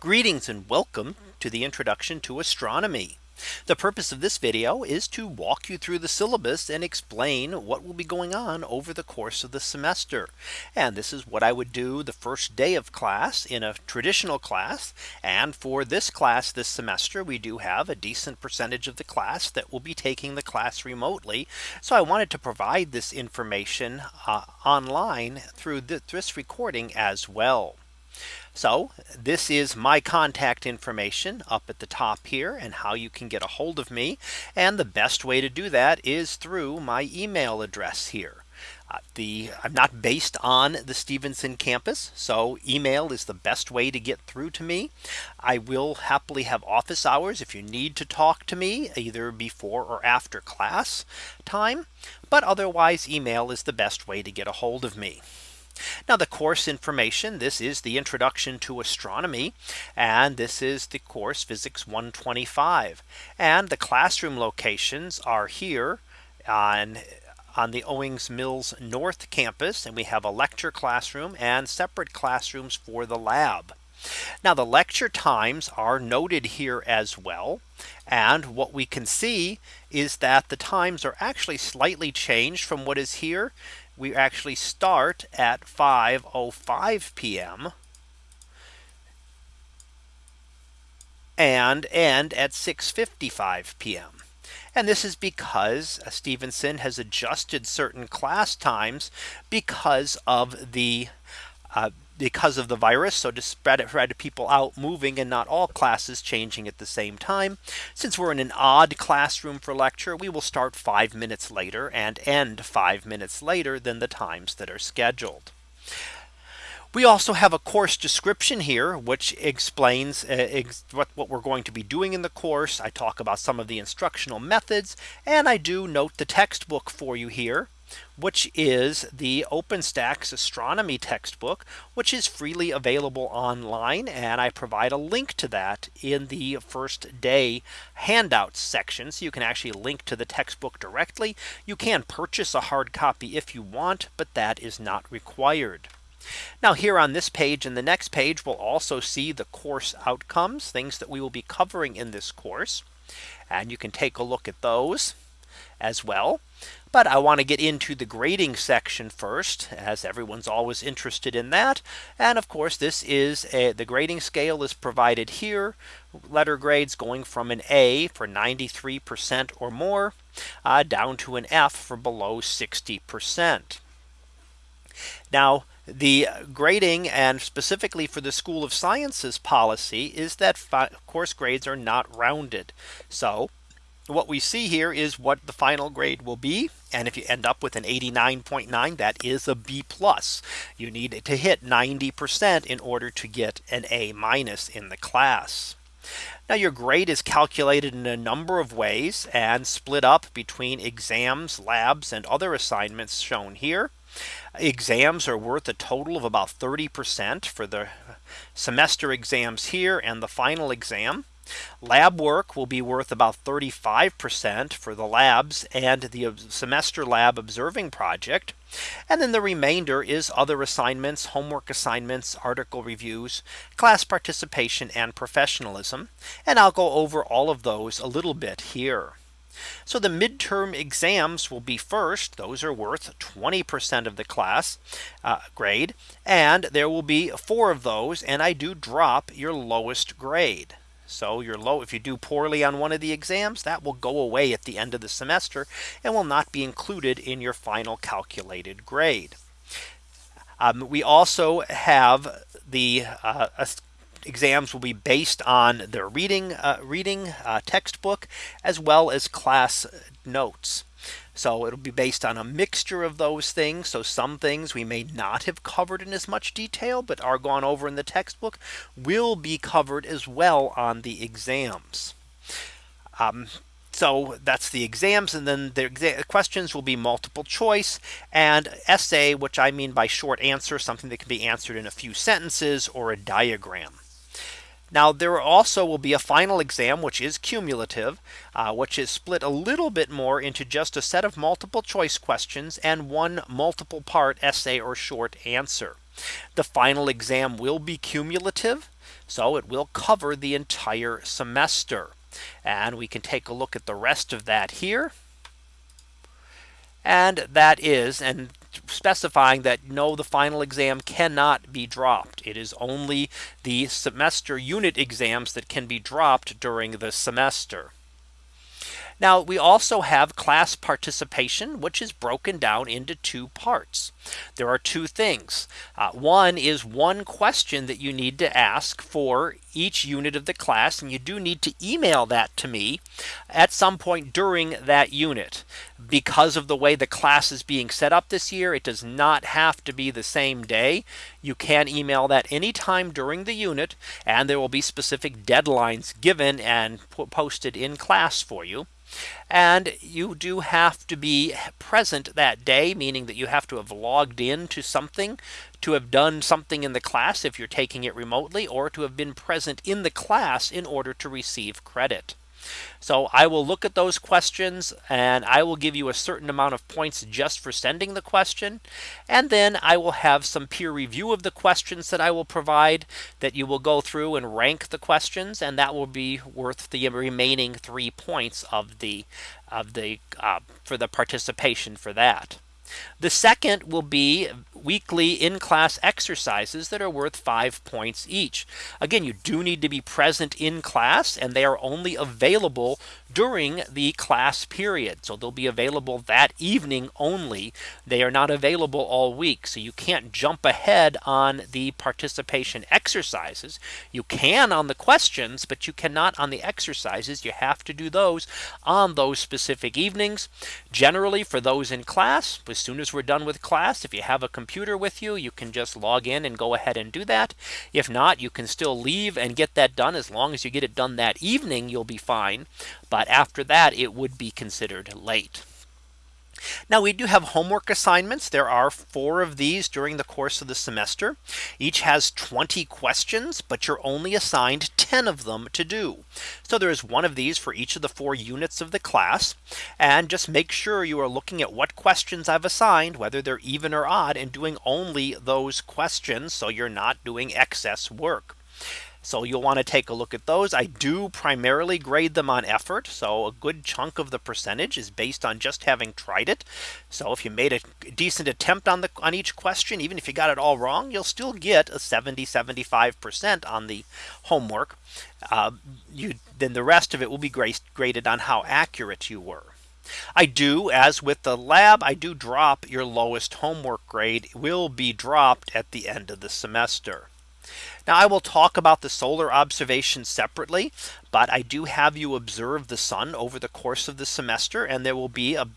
Greetings and welcome to the introduction to astronomy. The purpose of this video is to walk you through the syllabus and explain what will be going on over the course of the semester. And this is what I would do the first day of class in a traditional class. And for this class this semester, we do have a decent percentage of the class that will be taking the class remotely. So I wanted to provide this information uh, online through this recording as well. So this is my contact information up at the top here and how you can get a hold of me. And the best way to do that is through my email address here. Uh, the I'm not based on the Stevenson campus. So email is the best way to get through to me. I will happily have office hours if you need to talk to me either before or after class time. But otherwise email is the best way to get a hold of me. Now the course information this is the introduction to astronomy and this is the course physics 125 and the classroom locations are here on on the Owings Mills North campus and we have a lecture classroom and separate classrooms for the lab. Now the lecture times are noted here as well. And what we can see is that the times are actually slightly changed from what is here we actually start at 5:05 p.m. and end at 6:55 p.m. And this is because uh, Stevenson has adjusted certain class times because of the uh, because of the virus. So to spread it spread people out moving and not all classes changing at the same time. Since we're in an odd classroom for lecture, we will start five minutes later and end five minutes later than the times that are scheduled. We also have a course description here, which explains uh, ex what, what we're going to be doing in the course. I talk about some of the instructional methods, and I do note the textbook for you here which is the OpenStax astronomy textbook, which is freely available online. And I provide a link to that in the first day handouts section. So you can actually link to the textbook directly. You can purchase a hard copy if you want, but that is not required. Now here on this page and the next page, we'll also see the course outcomes, things that we will be covering in this course. And you can take a look at those as well. But I want to get into the grading section first as everyone's always interested in that. And of course, this is a, the grading scale is provided here. Letter grades going from an A for 93% or more uh, down to an F for below 60%. Now, the grading and specifically for the School of Sciences policy is that course grades are not rounded. So what we see here is what the final grade will be. And if you end up with an 89.9, that is a B plus. You need to hit 90% in order to get an A minus in the class. Now your grade is calculated in a number of ways and split up between exams, labs, and other assignments shown here. Exams are worth a total of about 30% for the semester exams here and the final exam. Lab work will be worth about 35% for the labs and the semester lab observing project. And then the remainder is other assignments, homework assignments, article reviews, class participation and professionalism. And I'll go over all of those a little bit here. So the midterm exams will be first. Those are worth 20% of the class uh, grade. And there will be four of those. And I do drop your lowest grade. So you're low if you do poorly on one of the exams that will go away at the end of the semester and will not be included in your final calculated grade. Um, we also have the uh, exams will be based on their reading uh, reading uh, textbook as well as class notes. So it'll be based on a mixture of those things. So some things we may not have covered in as much detail, but are gone over in the textbook will be covered as well on the exams. Um, so that's the exams and then the questions will be multiple choice and essay, which I mean by short answer, something that can be answered in a few sentences or a diagram. Now there also will be a final exam which is cumulative uh, which is split a little bit more into just a set of multiple choice questions and one multiple part essay or short answer. The final exam will be cumulative. So it will cover the entire semester. And we can take a look at the rest of that here. And that is and specifying that no, the final exam cannot be dropped. It is only the semester unit exams that can be dropped during the semester. Now we also have class participation, which is broken down into two parts. There are two things. Uh, one is one question that you need to ask for each unit of the class. And you do need to email that to me at some point during that unit. Because of the way the class is being set up this year, it does not have to be the same day. You can email that anytime during the unit and there will be specific deadlines given and posted in class for you. And you do have to be present that day, meaning that you have to have logged in to something to have done something in the class if you're taking it remotely or to have been present in the class in order to receive credit. So I will look at those questions and I will give you a certain amount of points just for sending the question. And then I will have some peer review of the questions that I will provide that you will go through and rank the questions and that will be worth the remaining three points of the of the uh, for the participation for that. The second will be weekly in class exercises that are worth five points each. Again, you do need to be present in class and they are only available during the class period. So they'll be available that evening only. They are not available all week. So you can't jump ahead on the participation exercises. You can on the questions, but you cannot on the exercises. You have to do those on those specific evenings. Generally for those in class, as soon as we're done with class, if you have a computer with you, you can just log in and go ahead and do that. If not, you can still leave and get that done as long as you get it done that evening, you'll be fine. But after that, it would be considered late. Now we do have homework assignments. There are four of these during the course of the semester. Each has 20 questions, but you're only assigned 10 of them to do. So there is one of these for each of the four units of the class. And just make sure you are looking at what questions I've assigned, whether they're even or odd and doing only those questions. So you're not doing excess work. So you'll want to take a look at those. I do primarily grade them on effort. So a good chunk of the percentage is based on just having tried it. So if you made a decent attempt on the on each question, even if you got it all wrong, you'll still get a 70 75% on the homework. Uh, you then the rest of it will be graded on how accurate you were. I do as with the lab, I do drop your lowest homework grade will be dropped at the end of the semester. Now I will talk about the solar observation separately, but I do have you observe the sun over the course of the semester and there will be a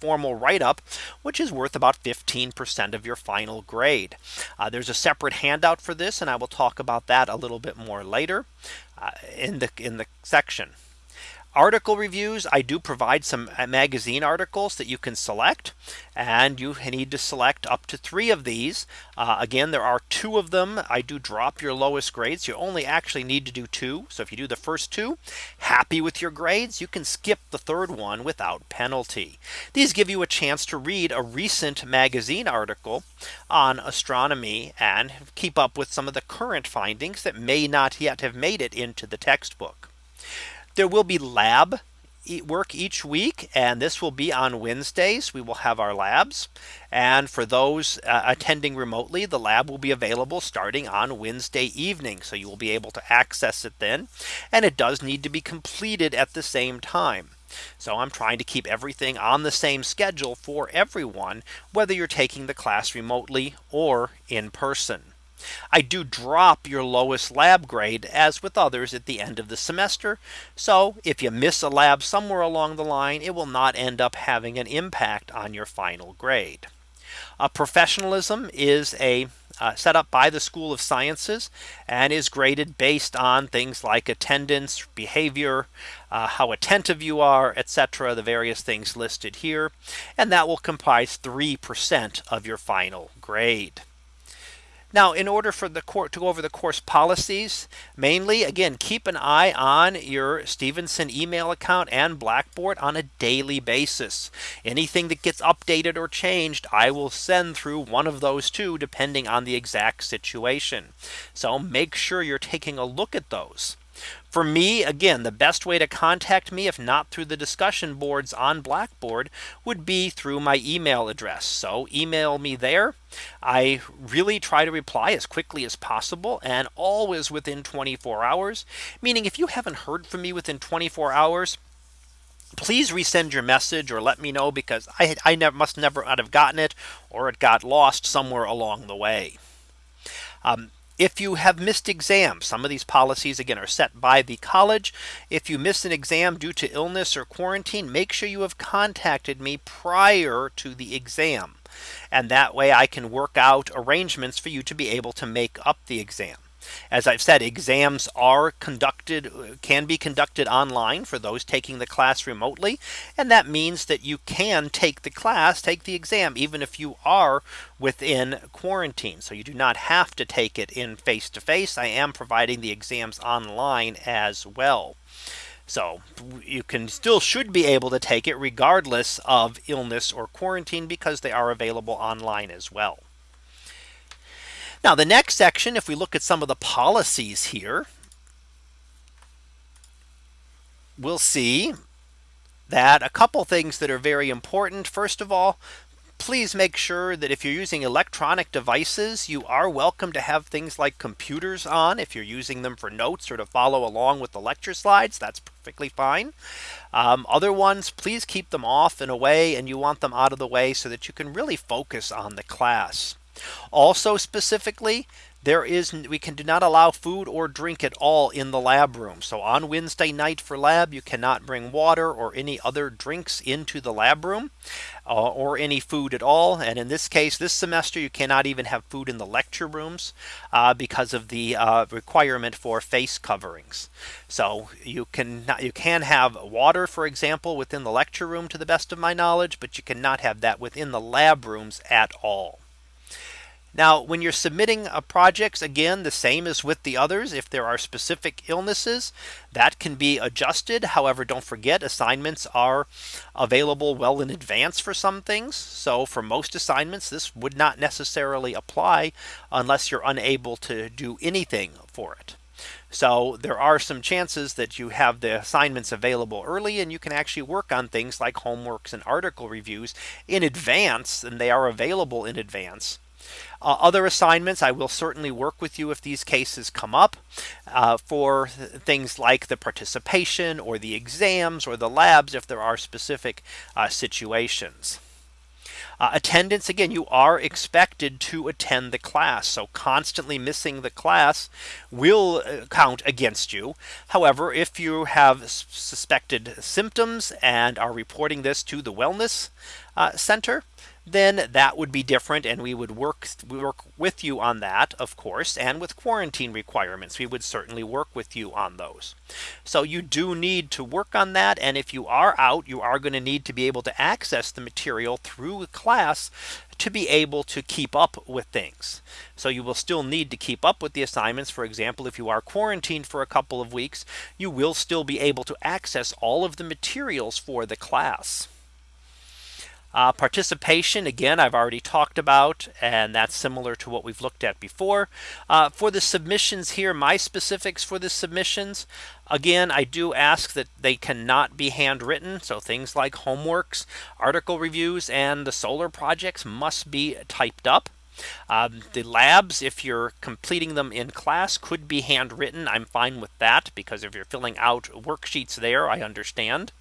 formal write up, which is worth about 15% of your final grade. Uh, there's a separate handout for this, and I will talk about that a little bit more later uh, in the in the section article reviews. I do provide some uh, magazine articles that you can select and you need to select up to three of these. Uh, again there are two of them. I do drop your lowest grades. You only actually need to do two. So if you do the first two happy with your grades you can skip the third one without penalty. These give you a chance to read a recent magazine article on astronomy and keep up with some of the current findings that may not yet have made it into the textbook there will be lab work each week and this will be on Wednesdays. We will have our labs. And for those uh, attending remotely the lab will be available starting on Wednesday evening so you will be able to access it then. And it does need to be completed at the same time. So I'm trying to keep everything on the same schedule for everyone whether you're taking the class remotely or in person. I do drop your lowest lab grade as with others at the end of the semester. So if you miss a lab somewhere along the line, it will not end up having an impact on your final grade. A professionalism is a uh, set up by the School of Sciences and is graded based on things like attendance, behavior, uh, how attentive you are, etc. The various things listed here. And that will comprise 3% of your final grade. Now, in order for the court to go over the course policies, mainly again, keep an eye on your Stevenson email account and Blackboard on a daily basis. Anything that gets updated or changed, I will send through one of those two, depending on the exact situation. So make sure you're taking a look at those. For me, again, the best way to contact me, if not through the discussion boards on Blackboard, would be through my email address. So email me there. I really try to reply as quickly as possible and always within 24 hours. Meaning if you haven't heard from me within 24 hours, please resend your message or let me know because I, I never must never have gotten it or it got lost somewhere along the way. Um, if you have missed exams, some of these policies again are set by the college. If you miss an exam due to illness or quarantine, make sure you have contacted me prior to the exam. And that way I can work out arrangements for you to be able to make up the exam. As I've said, exams are conducted can be conducted online for those taking the class remotely. And that means that you can take the class, take the exam, even if you are within quarantine. So you do not have to take it in face to face. I am providing the exams online as well. So you can still should be able to take it regardless of illness or quarantine because they are available online as well. Now the next section, if we look at some of the policies here, we'll see that a couple things that are very important. First of all, please make sure that if you're using electronic devices, you are welcome to have things like computers on. If you're using them for notes or to follow along with the lecture slides, that's perfectly fine. Um, other ones, please keep them off and away and you want them out of the way so that you can really focus on the class. Also specifically, there is we can do not allow food or drink at all in the lab room. So on Wednesday night for lab, you cannot bring water or any other drinks into the lab room uh, or any food at all. And in this case, this semester, you cannot even have food in the lecture rooms uh, because of the uh, requirement for face coverings. So you can you can have water, for example, within the lecture room to the best of my knowledge, but you cannot have that within the lab rooms at all. Now, when you're submitting a projects, again, the same as with the others, if there are specific illnesses that can be adjusted. However, don't forget assignments are available well in advance for some things. So for most assignments, this would not necessarily apply unless you're unable to do anything for it. So there are some chances that you have the assignments available early and you can actually work on things like homeworks and article reviews in advance and they are available in advance uh, other assignments, I will certainly work with you if these cases come up uh, for things like the participation or the exams or the labs if there are specific uh, situations. Uh, attendance again you are expected to attend the class so constantly missing the class will uh, count against you however if you have suspected symptoms and are reporting this to the wellness uh, center then that would be different and we would work work with you on that of course and with quarantine requirements we would certainly work with you on those so you do need to work on that and if you are out you are going to need to be able to access the material through the class to be able to keep up with things. So you will still need to keep up with the assignments. For example, if you are quarantined for a couple of weeks, you will still be able to access all of the materials for the class. Uh, participation, again, I've already talked about, and that's similar to what we've looked at before. Uh, for the submissions here, my specifics for the submissions, again, I do ask that they cannot be handwritten. So things like homeworks, article reviews, and the solar projects must be typed up. Um, the labs, if you're completing them in class, could be handwritten. I'm fine with that because if you're filling out worksheets there, I understand.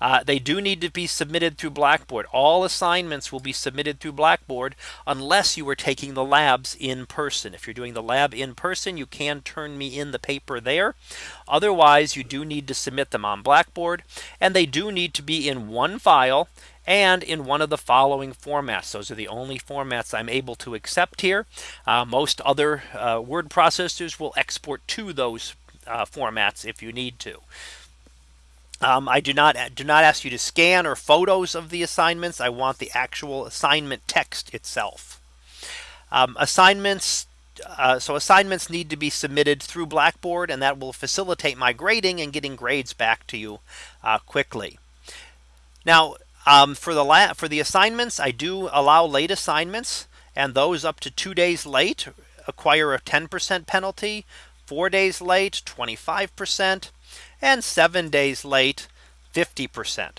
Uh, they do need to be submitted through Blackboard. All assignments will be submitted through Blackboard unless you are taking the labs in person. If you're doing the lab in person, you can turn me in the paper there. Otherwise, you do need to submit them on Blackboard and they do need to be in one file and in one of the following formats. Those are the only formats I'm able to accept here. Uh, most other uh, word processors will export to those uh, formats if you need to. Um, I do not do not ask you to scan or photos of the assignments. I want the actual assignment text itself. Um, assignments uh, so assignments need to be submitted through Blackboard and that will facilitate my grading and getting grades back to you uh, quickly. Now um, for the for the assignments, I do allow late assignments and those up to two days late acquire a 10% penalty, four days late, 25%, and seven days late, 50%.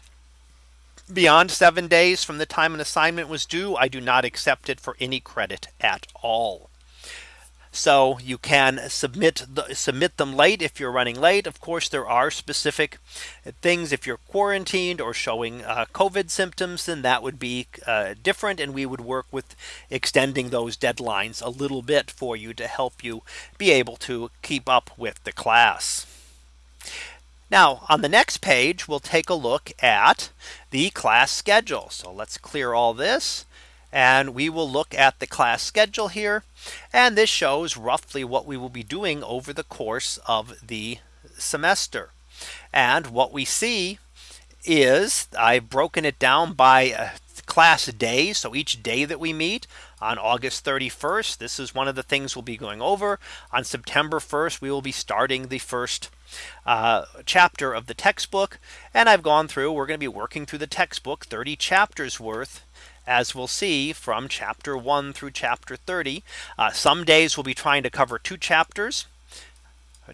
Beyond seven days from the time an assignment was due, I do not accept it for any credit at all. So you can submit the, submit them late if you're running late. Of course, there are specific things if you're quarantined or showing uh, COVID symptoms, then that would be uh, different. And we would work with extending those deadlines a little bit for you to help you be able to keep up with the class. Now on the next page, we'll take a look at the class schedule. So let's clear all this and we will look at the class schedule here. And this shows roughly what we will be doing over the course of the semester. And what we see is I've broken it down by uh, class days. So each day that we meet on August 31st, this is one of the things we'll be going over on September 1st. We will be starting the first uh, chapter of the textbook. And I've gone through we're going to be working through the textbook 30 chapters worth as we'll see from chapter 1 through chapter 30. Uh, some days we'll be trying to cover two chapters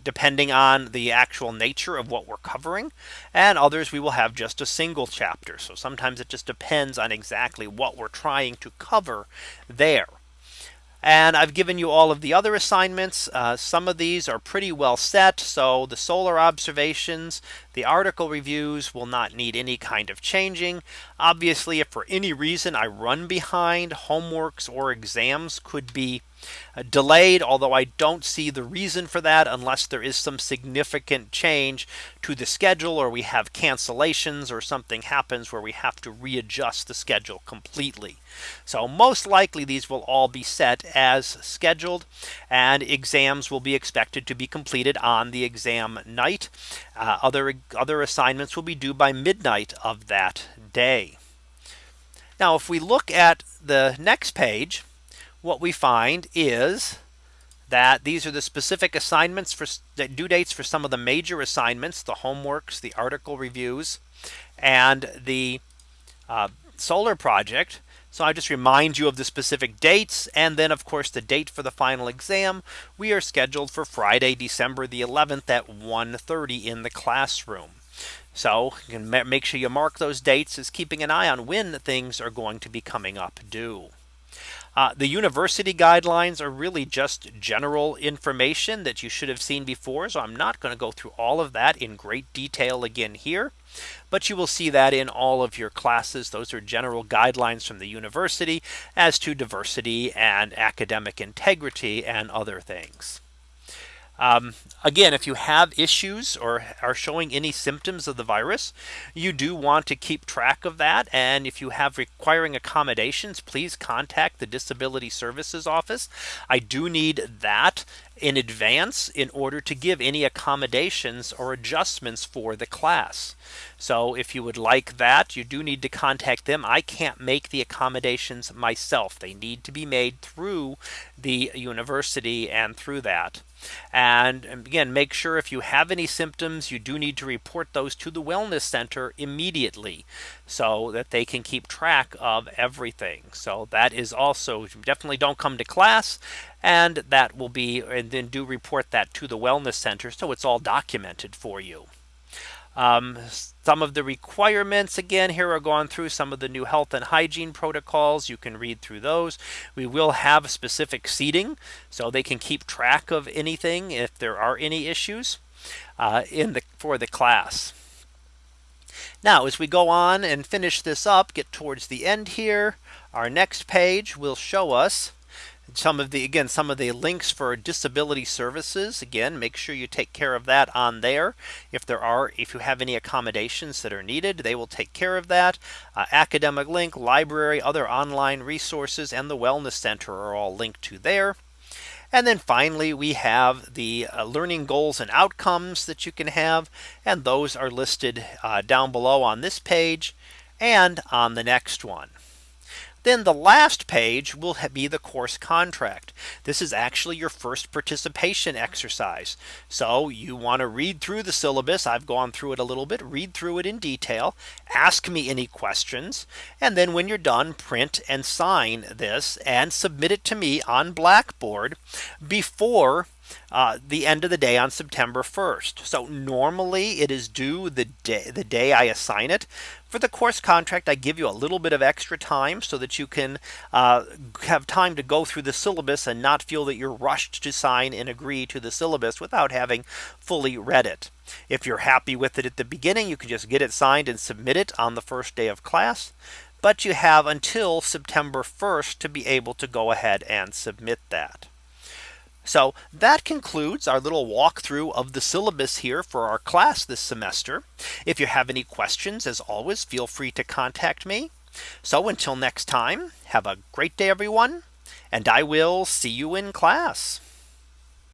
depending on the actual nature of what we're covering and others we will have just a single chapter. So sometimes it just depends on exactly what we're trying to cover there. And I've given you all of the other assignments. Uh, some of these are pretty well set. So the solar observations, the article reviews will not need any kind of changing. Obviously, if for any reason I run behind homeworks or exams could be uh, delayed, although I don't see the reason for that unless there is some significant change to the schedule or we have cancellations or something happens where we have to readjust the schedule completely. So most likely these will all be set as scheduled and exams will be expected to be completed on the exam night. Uh, other other assignments will be due by midnight of that day. Now if we look at the next page what we find is that these are the specific assignments for due dates for some of the major assignments, the homeworks, the article reviews, and the uh, solar project. So I just remind you of the specific dates and then of course the date for the final exam. We are scheduled for Friday, December the 11th at 1:30 in the classroom. So you can make sure you mark those dates as keeping an eye on when things are going to be coming up due. Uh, the university guidelines are really just general information that you should have seen before. So I'm not going to go through all of that in great detail again here. But you will see that in all of your classes. Those are general guidelines from the university as to diversity and academic integrity and other things. Um, again, if you have issues or are showing any symptoms of the virus, you do want to keep track of that. And if you have requiring accommodations, please contact the Disability Services Office. I do need that in advance in order to give any accommodations or adjustments for the class. So if you would like that, you do need to contact them. I can't make the accommodations myself. They need to be made through the university and through that. And again, make sure if you have any symptoms, you do need to report those to the Wellness Center immediately so that they can keep track of everything. So that is also definitely don't come to class and that will be and then do report that to the Wellness Center so it's all documented for you. Um, some of the requirements again here are going through some of the new health and hygiene protocols. You can read through those. We will have specific seating so they can keep track of anything if there are any issues uh, in the for the class. Now as we go on and finish this up get towards the end here our next page will show us some of the again some of the links for disability services again make sure you take care of that on there if there are if you have any accommodations that are needed they will take care of that uh, academic link library other online resources and the wellness center are all linked to there and then finally, we have the uh, learning goals and outcomes that you can have. And those are listed uh, down below on this page and on the next one. Then the last page will be the course contract. This is actually your first participation exercise. So you want to read through the syllabus. I've gone through it a little bit, read through it in detail, ask me any questions. And then when you're done, print and sign this and submit it to me on Blackboard before uh, the end of the day on September 1st. So normally it is due the day the day I assign it. For the course contract, I give you a little bit of extra time so that you can uh, have time to go through the syllabus and not feel that you're rushed to sign and agree to the syllabus without having fully read it. If you're happy with it at the beginning, you can just get it signed and submit it on the first day of class. But you have until September 1st to be able to go ahead and submit that. So that concludes our little walkthrough of the syllabus here for our class this semester. If you have any questions, as always, feel free to contact me. So until next time, have a great day, everyone, and I will see you in class.